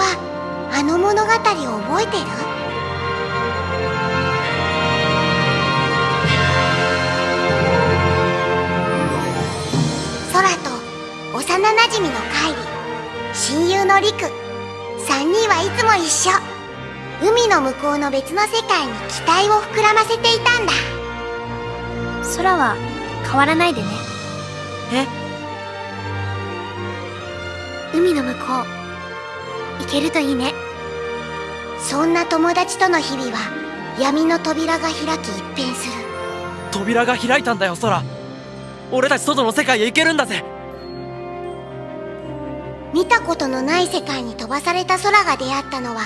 はあの物語を覚えてる？空と幼なじみのカイリ親友のリク3人はいつも一緒。海の向こうの別の世界に期待を膨らませていたんだ。空は変わらないでね。え？海の向こう行けるといいね。そんな友達との日々は闇の扉が開き一変する。扉が開いたんだよ空俺たち外の世界へ行けるんだぜ。見たことのない世界に飛ばされた空が出会ったのは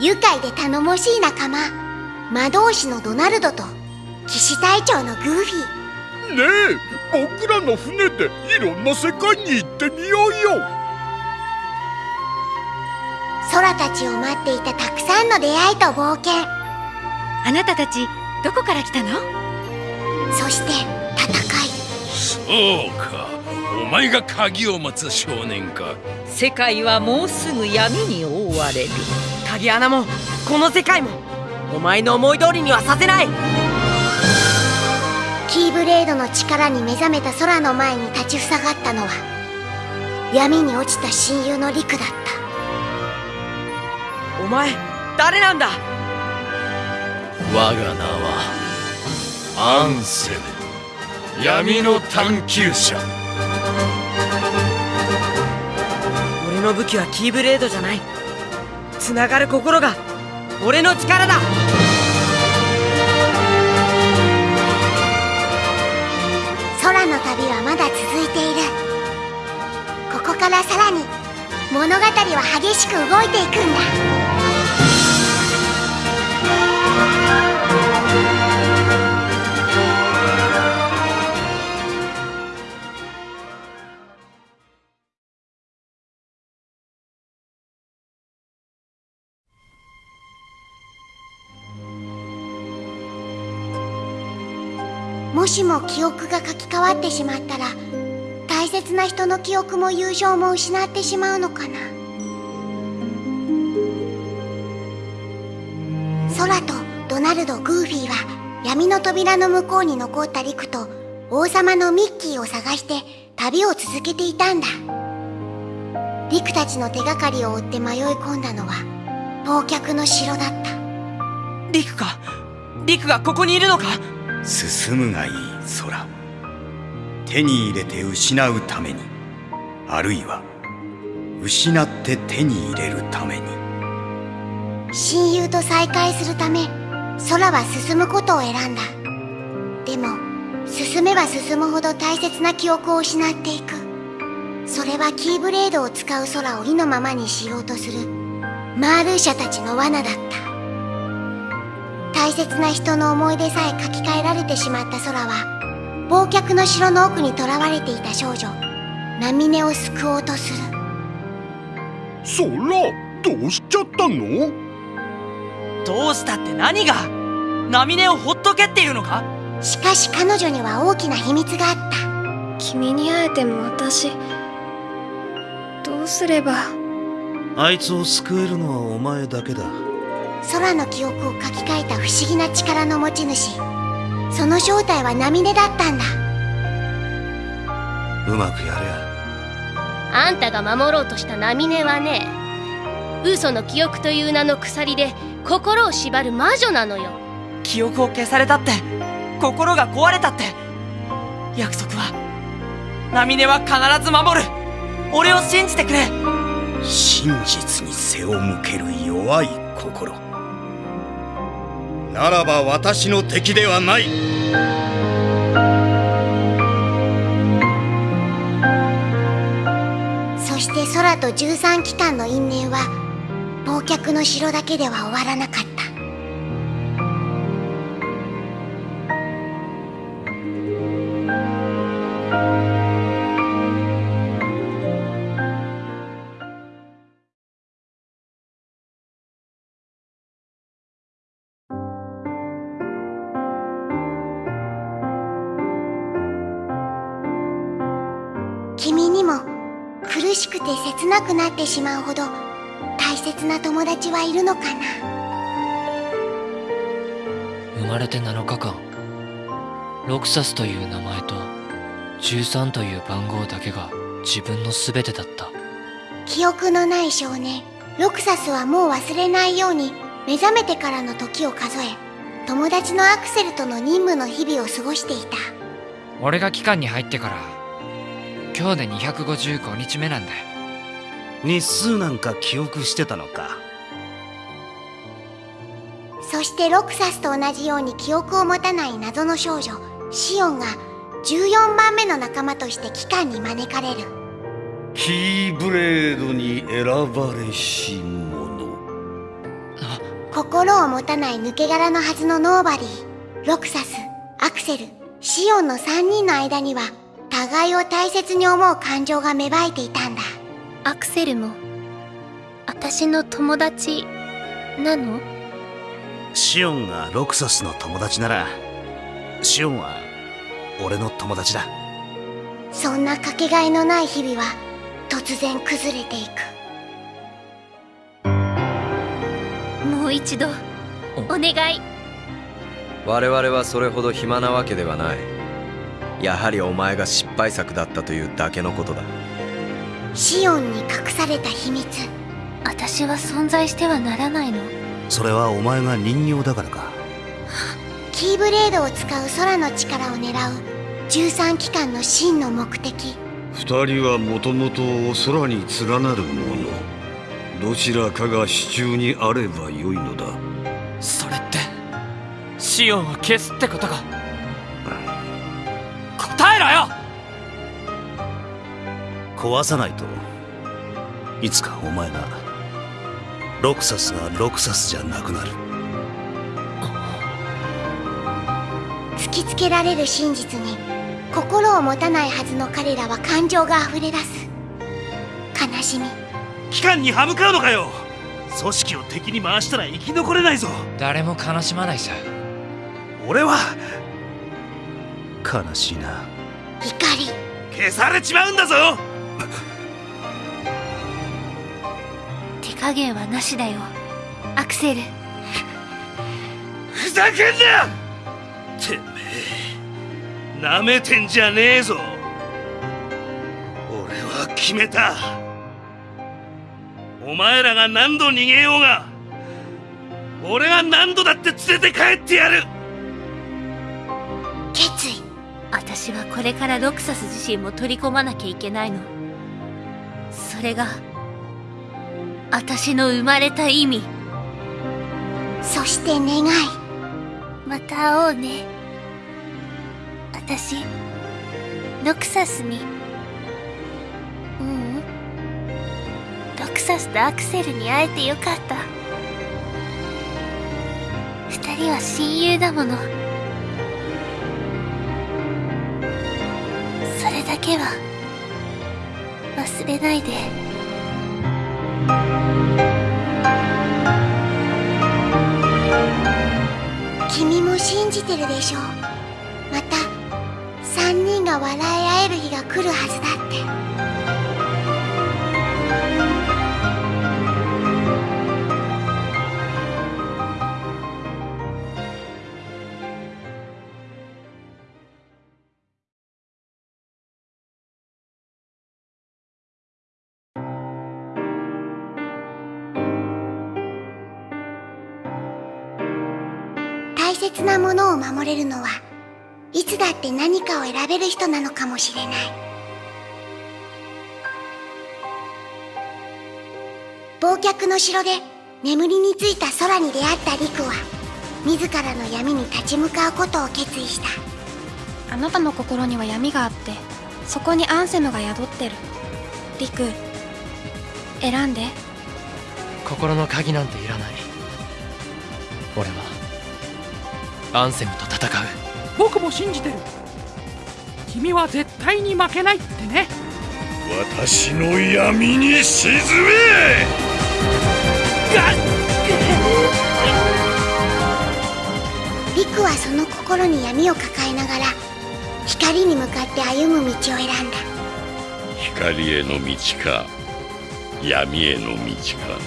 愉快で頼もしい仲間魔導士のドナルドと騎士隊長のグーフィ。ーねえ僕らの船でいろんな世界に行ってみようよ空たちを待っていたたくさんの出会いと冒険。あなたたちどこから来たの？そして戦い。そうか。お前が鍵を持つ少年か。世界はもうすぐ闇に覆われる。鍵穴もこの世界も。お前の思い通りにはさせない。キーブレードの力に目覚めた空の前に立ちふさがったのは闇に落ちた親友のリクだったお前誰なんだ？我が名はアンセム。闇の探求者。俺の武器はキーブレードじゃない。繋がる心が俺の力だ。空の旅はまだ続いている。ここからさらに物語は激しく動いていくんだもしも記憶が書き換わってしまったら大切な人の記憶も友情も失ってしまうのかな。空とドナルド・グーフィーは闇の扉の向こうに残ったリクと王様のミッキーを探して旅を続けていたんだ。リクたちの手がかりを追って迷い込んだのは忘却の城だった。リクか。リクがここにいるのか。進むがいい空。手に入れて失うために。あるいは失って手に入れるために。親友と再会するため空は進むことを選んだ。でも進めば進むほど大切な記憶を失っていく。それはキーブレードを使う空を意のままにしようとするマールーシャたちの罠だった。大切な人の思い出さえ書き換えられてしまった空は忘却の城の奥に囚われていた少女ナミネを救おうとする。そらどうしちゃったの？どうしたって何が？ナミネをほっとけっていうのか？しかし彼女には大きな秘密があった。君に会えても私どうすれば？あいつを救えるのはお前だけだ空の記憶を書き換えた不思議な力の持ち主。その正体はナミネだったんだ。うまくやれ。あんたが守ろうとしたナミネはね嘘の記憶という名の鎖で心を縛る魔女なのよ。記憶を消されたって心が壊れたって。約束はナミネは必ず守る。俺を信じてくれ。真実に背を向ける弱い心ならば私の敵ではない。そして空と13機関の因縁は忘却の城だけでは終わらなかった。しくて切なくなってしまうほど大切な友達はいるのかな？生まれて7日間ロクサスという名前と13という番号だけが自分の全てだった。記憶のない少年ロクサスはもう忘れないように目覚めてからの時を数え友達のアクセルとの任務の日々を過ごしていた。俺が機関に入ってから今日で255日目なんだよ日数なんか記憶してたのか。そしてロクサスと同じように記憶を持たない謎の少女シオンが14番目の仲間として機関に招かれる。キーブレードに選ばれし者。心を持たない抜け殻のはずのノーバディロクサスアクセルシオンの3人の間には互いを大切に思う感情が芽生えていた。んだアクセルも。私の友達なの？シオンがロクサスの友達ならシオンは俺の友達だ。そんなかけがえのない日々は突然崩れていく。もう一度お願い。我々はそれほど暇なわけではない。やはりお前が失敗作だったというだけのことだシオンに隠された秘密。私は存在してはならないの。それはお前が人形だからか。キーブレードを使う空の力を狙う。13機関の真の目的。二人はもともと空に連なるもの。どちらかが手中にあればよいのだ。それってシオンを消すってことか。答えろよ壊さないと。いつかお前がロクサスがロクサスじゃなくなる。突きつけられる真実に心を持たないはずの彼らは感情が溢れ出す。悲しみ。機関に歯向かうのかよ。組織を敵に回したら生き残れないぞ。誰も悲しまないさ。俺は悲しいな。怒り。消されちまうんだぞ手加減はなしだよ。アクセル。ふざけんな！てめえなめてんじゃねえぞ。俺は決めた。お前らが何度逃げようが俺が何度だって連れて帰ってやる。決意。私はこれからロクサス自身も取り込まなきゃいけないの。それが私の生まれた意味。そして願い。また会おうね。私ロクサスに。ううん。ロクサスとアクセルに会えてよかった。二人は親友だもの。それだけは忘れないで君も信じてるでしょ。また3人が笑い合える日が来るはずだって。切なものを守れるのはいつだって何かを選べる人なのかもしれない。忘却の城で眠りについた空に出会ったリクは自らの闇に立ち向かうことを決意した。あなたの心には闇があってそこにアンセムが宿ってる。リク選んで。心の鍵なんていらない。俺はアンセムと戦う。僕も信じてる。君は絶対に負けないってね。私の闇に沈め。リクはその心に闇を抱えながら光に向かって歩む道を選んだ。光への道か闇への道か。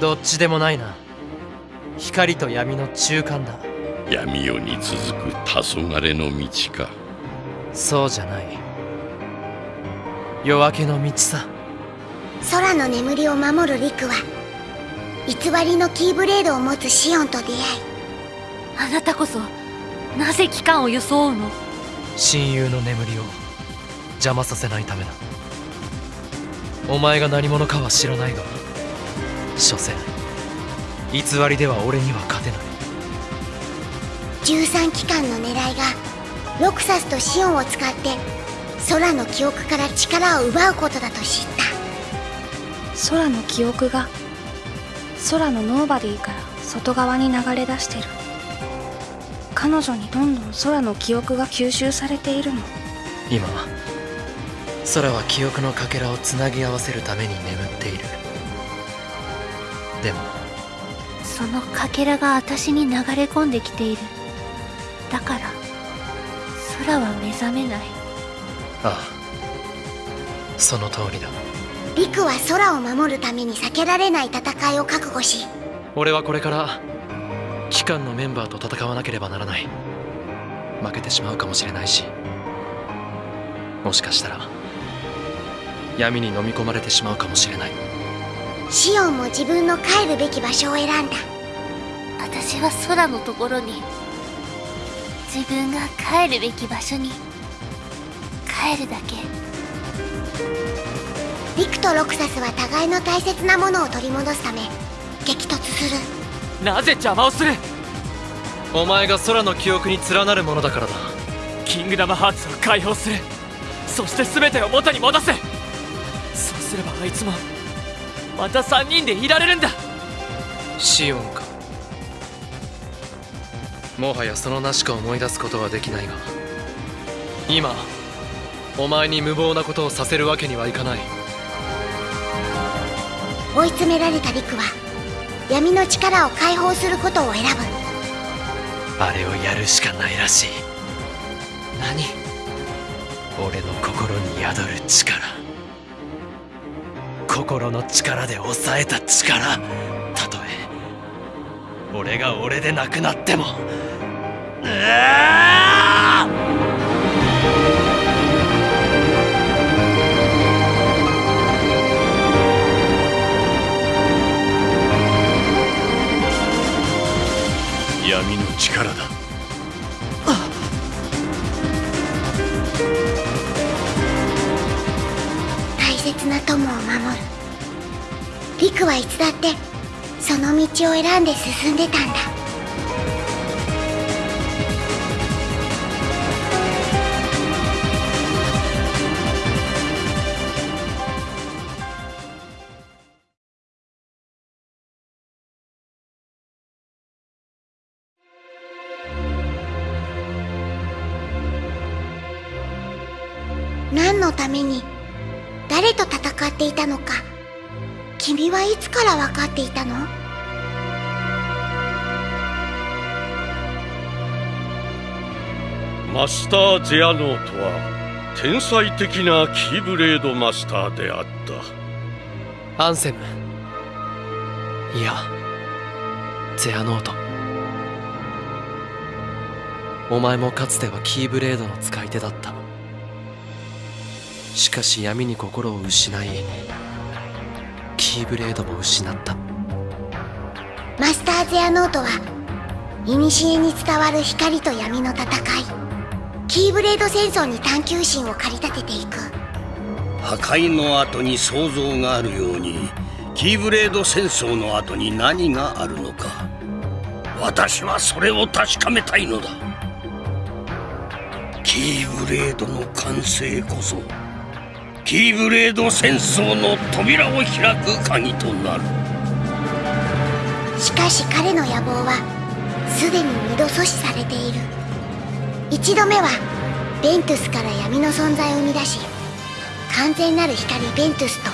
どっちでもないな。光と闇の中間だ闇夜に続く黄昏の道か。そうじゃない。夜明けの道さ。空の眠りを守るリクは偽りのキーブレードを持つシオンと出会い。あなたこそなぜ機関を装うの？親友の眠りを邪魔させないためだ。お前が何者かは知らないが所詮偽りでは俺には勝てない13機関の狙いがロクサスとシオンを使って空の記憶から力を奪うことだと知った。空の記憶が空のノーバディから外側に流れ出してる。彼女にどんどん空の記憶が吸収されているの。今空は記憶のかけらをつなぎ合わせるために眠っている。でもそのかけらが私に流れ込んできているだから空は目覚めない。ああその通りだ。リクは空を守るために避けられない戦いを覚悟し俺はこれから機関のメンバーと戦わなければならない。負けてしまうかもしれないし。もしかしたら闇に飲み込まれてしまうかもしれない。シオンも自分の帰るべき場所を選んだ。私は空のところに自分が帰るべき場所に。帰るだけ。リクとロクサスは互いの大切なものを取り戻すため激突する。なぜ邪魔をする？お前が空の記憶に連なるものだからだ。キングダムハーツを解放する。そして全てを元に戻す。そうすればあいつもまた3人でいられるんだ。シオンかもはやその名しか思い出すことはできないが今お前に無謀なことをさせるわけにはいかない。追い詰められたリクは闇の力を解放することを選ぶ。あれをやるしかないらしい。何？俺の心に宿る力。心の力で抑えた力俺が俺でなくなっても。うわ闇の力だ。大切な友を守る。リクはいつだってその道を選んで進んでたんだ。何のために誰と戦っていたのか君はいつから分かっていたの？マスター・ゼアノートは天才的なキーブレードマスターであった。アンセム。いや。ゼアノート。お前もかつてはキーブレードの使い手だった。しかし闇に心を失いキーブレードも失った。マスター・ゼアノートは古に伝わる光と闇の戦いキーブレード戦争に探求心を駆り立てていく。破壊の後に創造があるようにキーブレード戦争の後に何があるのか。私はそれを確かめたいのだ。キーブレードの完成こそキーブレード戦争の扉を開く鍵となる。しかし彼の野望はすでに二度阻止されている一度目はベントゥスから闇の存在を生み出し完全なる光ベントゥスと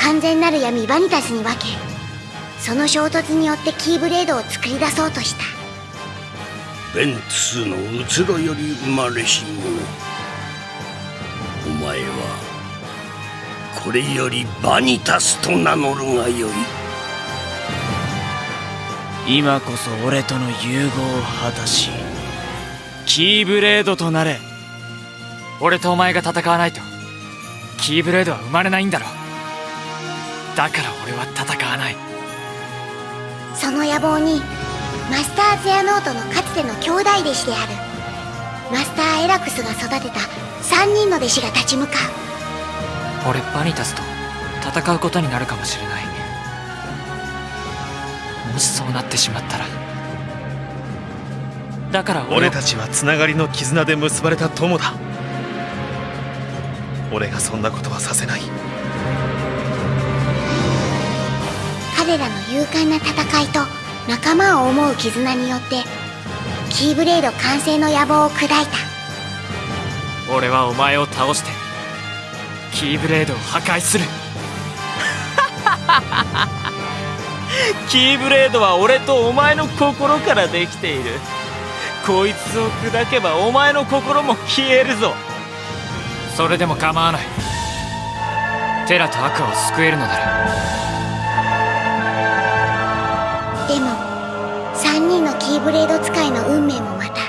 完全なる闇バニタスに分けその衝突によってキーブレードを作り出そうとした。ベントゥスの移ろより生まれし者お前はこれよりバニタスと名乗るがよい。今こそ俺との融合を果たしキーブレードとなれ。俺とお前が戦わないと。キーブレードは生まれないんだろ。だから俺は戦わない。その野望にマスター・ゼアノートのかつての兄弟弟子である。マスター・エラクスが育てた3人の弟子が立ち向かう。俺バニタスと戦うことになるかもしれない。もしそうなってしまったらだから俺たちはつながりの絆で結ばれた友だ。俺がそんなことはさせない。彼らの勇敢な戦いと仲間を思う絆によってキーブレード完成の野望を砕いた。俺はお前を倒してキーブレードを破壊する。キーブレードは俺とお前の心からできているこいつを砕けばお前の心も消えるぞ。それでも構わない。テラとアクアを救えるのなら。でも3人のキーブレード使いの運命もまた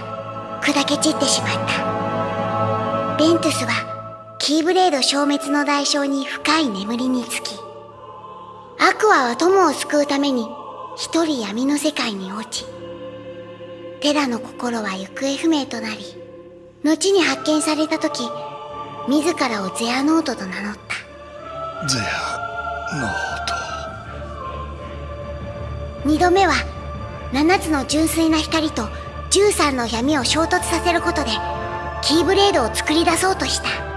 砕け散ってしまった。ベントゥスはキーブレード消滅の代償に深い眠りにつきアクアは友を救うために一人闇の世界に落ちテラの心は行方不明となり後に発見された時自らをゼアノートと名乗った。ゼアノート。二度目は7つの純粋な光と13の闇を衝突させることでキーブレードを作り出そうとした。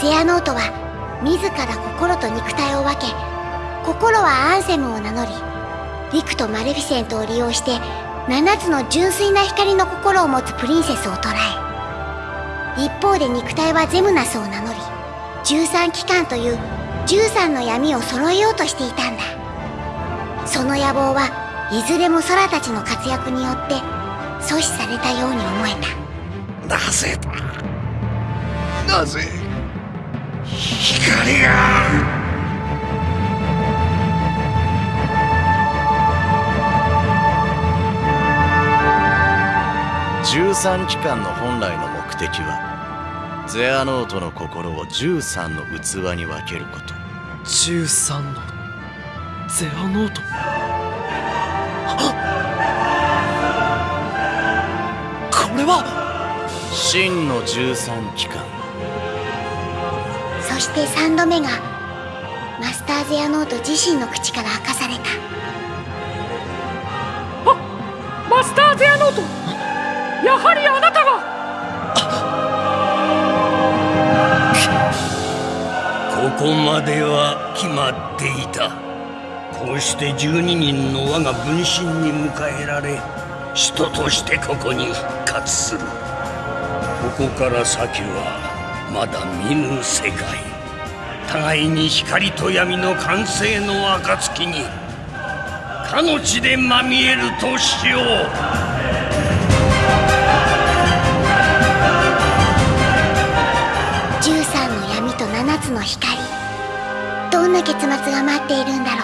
ゼアノートは自ら心と肉体を分け心はアンセムを名乗りリクとマレフィセントを利用して7つの純粋な光の心を持つプリンセスを捕らえ一方で肉体はゼムナスを名乗り13機関という13の闇を揃えようとしていたんだ。その野望はいずれも空たちの活躍によって阻止されたように思えた。なぜだ？なぜ？光が13機関の本来の目的はゼアノートの心を13の器に分けること。13のゼアノート。これは！真の13機関。そして3度目がマスター・ゼアノート自身の口から明かされた。あマスター・ゼアノートやはりあなたが。ここまでは決まっていた。こうして12人の我が分身に迎えられ人としてここに復活する。ここから先はまだ見ぬ世界。互いに光と闇の完成の暁にかの地でまみえるとしよう。の光。どんな結末が待っているんだろう。